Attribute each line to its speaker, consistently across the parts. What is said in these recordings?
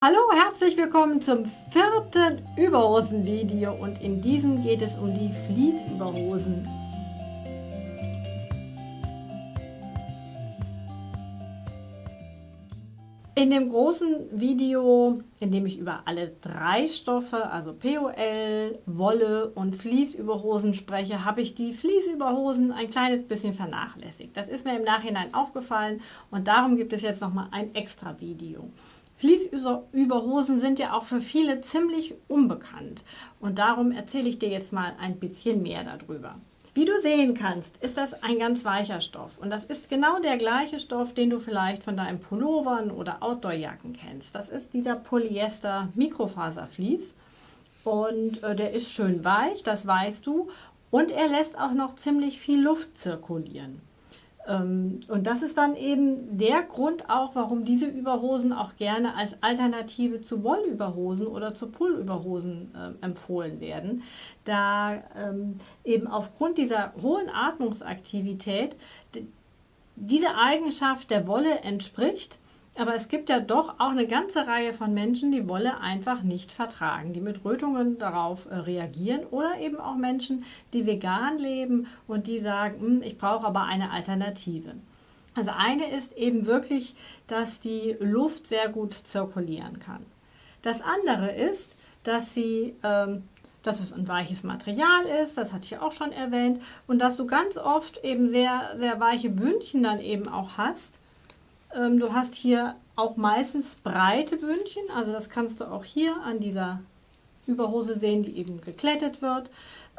Speaker 1: Hallo, herzlich willkommen zum vierten Überhosen-Video und in diesem geht es um die Fließüberhosen. In dem großen Video, in dem ich über alle drei Stoffe, also POL, Wolle und Fließüberhosen spreche, habe ich die Fließüberhosen ein kleines bisschen vernachlässigt. Das ist mir im Nachhinein aufgefallen und darum gibt es jetzt nochmal ein extra Video. Fließüberhosen sind ja auch für viele ziemlich unbekannt und darum erzähle ich dir jetzt mal ein bisschen mehr darüber. Wie du sehen kannst, ist das ein ganz weicher Stoff und das ist genau der gleiche Stoff, den du vielleicht von deinen Pullovern oder Outdoorjacken kennst. Das ist dieser Polyester Mikrofaservlies und äh, der ist schön weich, das weißt du und er lässt auch noch ziemlich viel Luft zirkulieren. Ähm, und das ist dann eben der Grund auch, warum diese Überhosen auch gerne als Alternative zu Wollüberhosen oder zu Pullüberhosen äh, empfohlen werden, da ähm, eben aufgrund dieser hohen Atmungsaktivität diese Eigenschaft der Wolle entspricht, aber es gibt ja doch auch eine ganze Reihe von Menschen, die Wolle einfach nicht vertragen, die mit Rötungen darauf äh, reagieren oder eben auch Menschen, die vegan leben und die sagen, hm, ich brauche aber eine Alternative. Also eine ist eben wirklich, dass die Luft sehr gut zirkulieren kann. Das andere ist, dass sie ähm, dass es ein weiches Material ist, das hatte ich auch schon erwähnt, und dass du ganz oft eben sehr, sehr weiche Bündchen dann eben auch hast, ähm, du hast hier auch meistens breite Bündchen, also das kannst du auch hier an dieser Überhose sehen, die eben geklettet wird.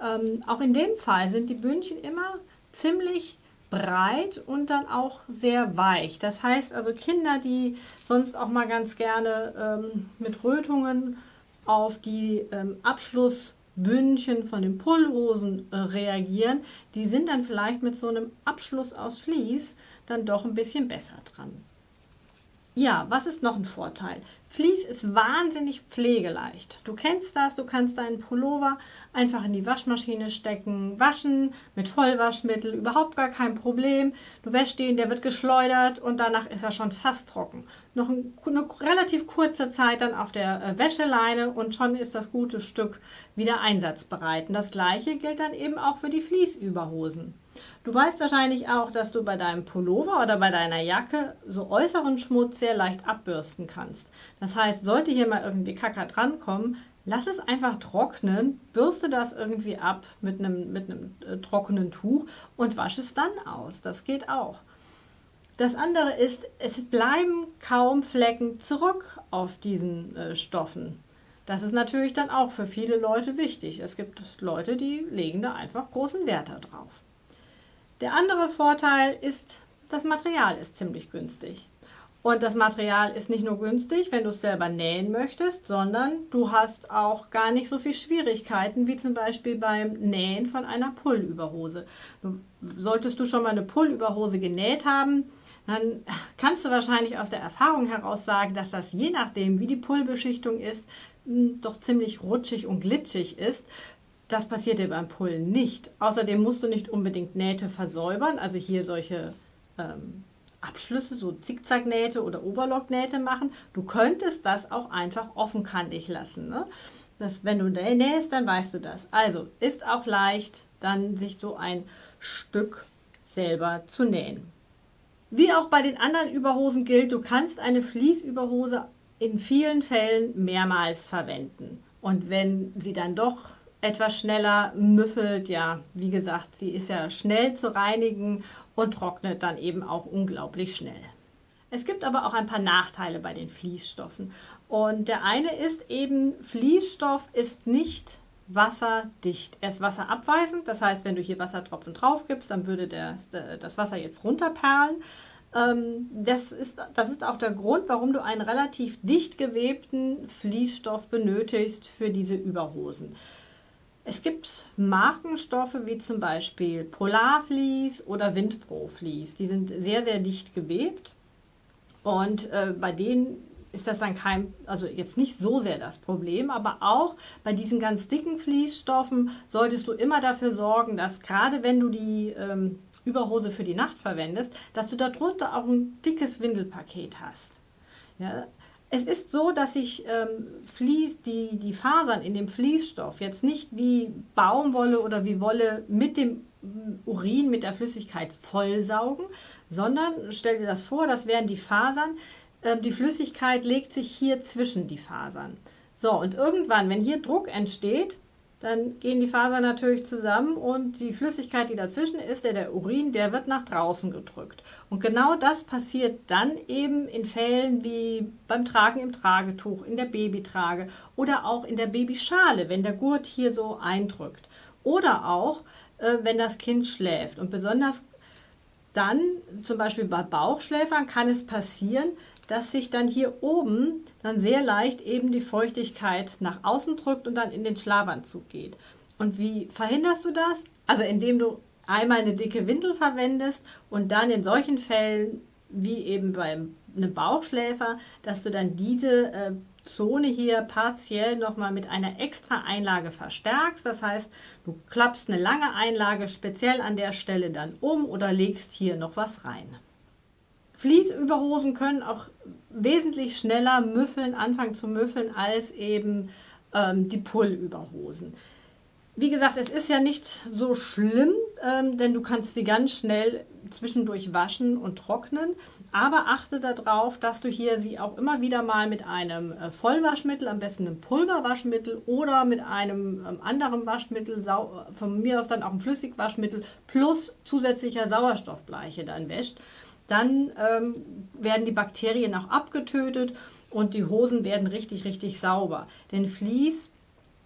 Speaker 1: Ähm, auch in dem Fall sind die Bündchen immer ziemlich breit und dann auch sehr weich. Das heißt also Kinder, die sonst auch mal ganz gerne ähm, mit Rötungen auf die ähm, Abschlussbündchen von den Pullhosen äh, reagieren, die sind dann vielleicht mit so einem Abschluss aus Vlies dann doch ein bisschen besser dran. Ja, was ist noch ein Vorteil? Vlies ist wahnsinnig pflegeleicht. Du kennst das, du kannst deinen Pullover einfach in die Waschmaschine stecken, waschen mit Vollwaschmittel, überhaupt gar kein Problem. Du wäschst ihn, der wird geschleudert und danach ist er schon fast trocken. Noch eine relativ kurze Zeit dann auf der äh, Wäscheleine und schon ist das gute Stück wieder einsatzbereit. Und das gleiche gilt dann eben auch für die Fließüberhosen. Du weißt wahrscheinlich auch, dass du bei deinem Pullover oder bei deiner Jacke so äußeren Schmutz sehr leicht abbürsten kannst. Das heißt, sollte hier mal irgendwie Kacker drankommen, lass es einfach trocknen, bürste das irgendwie ab mit einem, mit einem äh, trockenen Tuch und wasche es dann aus. Das geht auch. Das andere ist, es bleiben kaum Flecken zurück auf diesen äh, Stoffen. Das ist natürlich dann auch für viele Leute wichtig. Es gibt Leute, die legen da einfach großen Wert darauf. Der andere Vorteil ist, das Material ist ziemlich günstig. Und das Material ist nicht nur günstig, wenn du es selber nähen möchtest, sondern du hast auch gar nicht so viel Schwierigkeiten, wie zum Beispiel beim Nähen von einer Pullüberhose. Solltest du schon mal eine Pullüberhose genäht haben, dann kannst du wahrscheinlich aus der Erfahrung heraus sagen, dass das je nachdem, wie die Pullbeschichtung ist, hm, doch ziemlich rutschig und glitschig ist. Das passiert dir beim Pullen nicht. Außerdem musst du nicht unbedingt Nähte versäubern, also hier solche ähm, Abschlüsse, so Zickzacknähte oder Oberlocknähte machen. Du könntest das auch einfach offenkantig lassen. Ne? Das, wenn du nähst, dann weißt du das. Also ist auch leicht, dann sich so ein Stück selber zu nähen. Wie auch bei den anderen Überhosen gilt, du kannst eine Fließüberhose in vielen Fällen mehrmals verwenden. Und wenn sie dann doch etwas schneller müffelt. Ja, wie gesagt, sie ist ja schnell zu reinigen und trocknet dann eben auch unglaublich schnell. Es gibt aber auch ein paar Nachteile bei den Fließstoffen. Und der eine ist eben, Fließstoff ist nicht wasserdicht. Er ist wasserabweisend, das heißt, wenn du hier Wassertropfen drauf gibst, dann würde der, das Wasser jetzt runterperlen. Ähm, das ist, das ist auch der Grund, warum du einen relativ dicht gewebten Fließstoff benötigst für diese Überhosen. Es gibt Markenstoffe wie zum Beispiel Polarvlies oder Windpro-Vlies. Die sind sehr, sehr dicht gewebt und äh, bei denen ist das dann kein, also jetzt nicht so sehr das Problem, aber auch bei diesen ganz dicken Fließstoffen solltest du immer dafür sorgen, dass gerade wenn du die ähm, Überhose für die Nacht verwendest, dass du darunter auch ein dickes Windelpaket hast. Ja, Es ist so, dass sich ähm, Vlies, die, die Fasern in dem Fließstoff jetzt nicht wie Baumwolle oder wie Wolle mit dem Urin, mit der Flüssigkeit vollsaugen, sondern stell dir das vor, das wären die Fasern. Ähm, die Flüssigkeit legt sich hier zwischen die Fasern. So, und irgendwann, wenn hier Druck entsteht, dann gehen die Fasern natürlich zusammen und die Flüssigkeit, die dazwischen ist, der, der Urin, der wird nach draußen gedrückt. Und genau das passiert dann eben in Fällen wie beim Tragen im Tragetuch, in der Babytrage oder auch in der Babyschale, wenn der Gurt hier so eindrückt. Oder auch, äh, wenn das Kind schläft. Und besonders dann, zum Beispiel bei Bauchschläfern, kann es passieren, dass sich dann hier oben dann sehr leicht eben die Feuchtigkeit nach außen drückt und dann in den Schlafanzug geht. Und wie verhinderst du das? Also indem du einmal eine dicke Windel verwendest und dann in solchen Fällen wie eben beim einem Bauchschläfer, dass du dann diese äh, Zone hier partiell nochmal mit einer extra Einlage verstärkst. Das heißt, du klappst eine lange Einlage speziell an der Stelle dann um oder legst hier noch was rein. Fließüberhosen können auch wesentlich schneller müffeln, anfangen zu müffeln, als eben ähm, die Pullüberhosen. Wie gesagt, es ist ja nicht so schlimm, ähm, denn du kannst sie ganz schnell zwischendurch waschen und trocknen. Aber achte darauf, dass du hier sie auch immer wieder mal mit einem äh, Vollwaschmittel, am besten einem Pulverwaschmittel oder mit einem ähm, anderen Waschmittel, von mir aus dann auch ein Flüssigwaschmittel plus zusätzlicher Sauerstoffbleiche dann wäscht dann ähm, werden die Bakterien auch abgetötet und die Hosen werden richtig, richtig sauber. Denn Vlies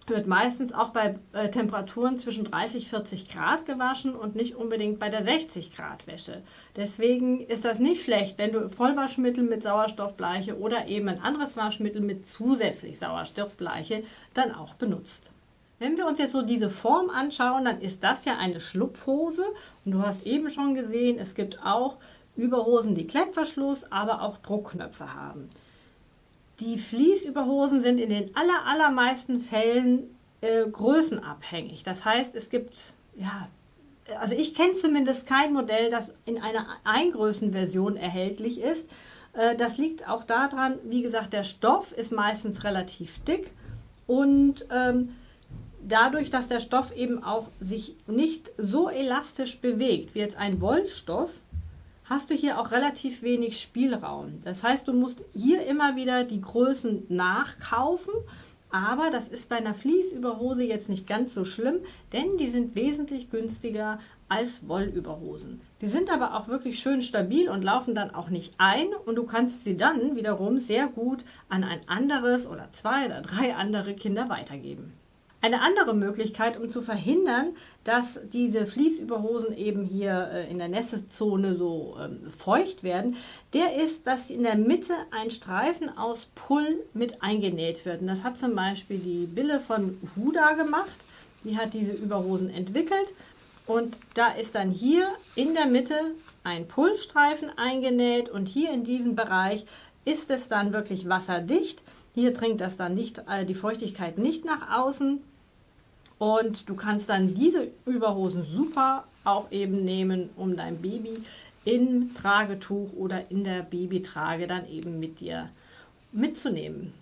Speaker 1: wird meistens auch bei äh, Temperaturen zwischen 30 40 Grad gewaschen und nicht unbedingt bei der 60 Grad Wäsche. Deswegen ist das nicht schlecht, wenn du Vollwaschmittel mit Sauerstoffbleiche oder eben ein anderes Waschmittel mit zusätzlich Sauerstoffbleiche dann auch benutzt. Wenn wir uns jetzt so diese Form anschauen, dann ist das ja eine Schlupfhose und du hast eben schon gesehen, es gibt auch Überhosen, die Klettverschluss, aber auch Druckknöpfe haben. Die Fließüberhosen sind in den aller, allermeisten Fällen äh, größenabhängig. Das heißt, es gibt, ja, also ich kenne zumindest kein Modell, das in einer Eingrößenversion erhältlich ist. Äh, das liegt auch daran, wie gesagt, der Stoff ist meistens relativ dick und ähm, dadurch, dass der Stoff eben auch sich nicht so elastisch bewegt wie jetzt ein Wollstoff, hast du hier auch relativ wenig Spielraum. Das heißt, du musst hier immer wieder die Größen nachkaufen, aber das ist bei einer Fließüberhose jetzt nicht ganz so schlimm, denn die sind wesentlich günstiger als Wollüberhosen. Die sind aber auch wirklich schön stabil und laufen dann auch nicht ein und du kannst sie dann wiederum sehr gut an ein anderes oder zwei oder drei andere Kinder weitergeben. Eine andere Möglichkeit, um zu verhindern, dass diese Fließüberhosen eben hier äh, in der Nässzone so ähm, feucht werden, der ist, dass in der Mitte ein Streifen aus Pull mit eingenäht wird. Und das hat zum Beispiel die Bille von Huda gemacht. Die hat diese Überhosen entwickelt. Und da ist dann hier in der Mitte ein Pullstreifen eingenäht und hier in diesem Bereich ist es dann wirklich wasserdicht. Hier dringt das dann nicht, äh, die Feuchtigkeit nicht nach außen und du kannst dann diese Überhosen super auch eben nehmen, um dein Baby im Tragetuch oder in der Babytrage dann eben mit dir mitzunehmen.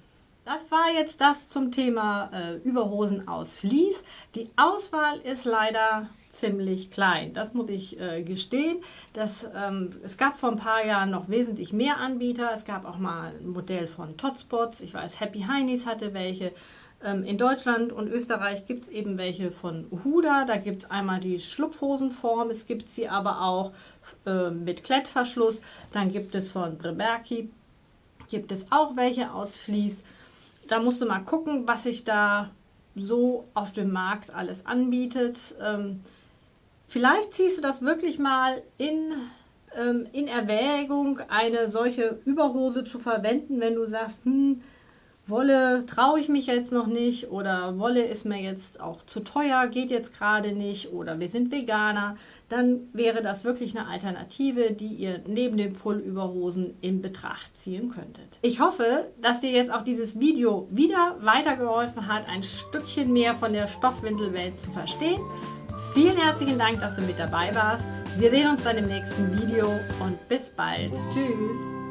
Speaker 1: Das war jetzt das zum Thema äh, Überhosen aus Vlies. Die Auswahl ist leider ziemlich klein. Das muss ich äh, gestehen. Das, ähm, es gab vor ein paar Jahren noch wesentlich mehr Anbieter. Es gab auch mal ein Modell von Totspots. Ich weiß, Happy Heinis hatte welche. Ähm, in Deutschland und Österreich gibt es eben welche von Huda. Da gibt es einmal die Schlupfhosenform, es gibt sie aber auch äh, mit Klettverschluss. Dann gibt es von Breberki, gibt es auch welche aus Vlies. Da musst du mal gucken, was sich da so auf dem Markt alles anbietet. Ähm, vielleicht ziehst du das wirklich mal in, ähm, in Erwägung, eine solche Überhose zu verwenden, wenn du sagst, hm, Wolle traue ich mich jetzt noch nicht oder Wolle ist mir jetzt auch zu teuer, geht jetzt gerade nicht oder wir sind Veganer, dann wäre das wirklich eine Alternative, die ihr neben den Pullüberhosen in Betracht ziehen könntet. Ich hoffe, dass dir jetzt auch dieses Video wieder weitergeholfen hat, ein Stückchen mehr von der Stoffwindelwelt zu verstehen. Vielen herzlichen Dank, dass du mit dabei warst. Wir sehen uns dann im nächsten Video und bis bald. Tschüss.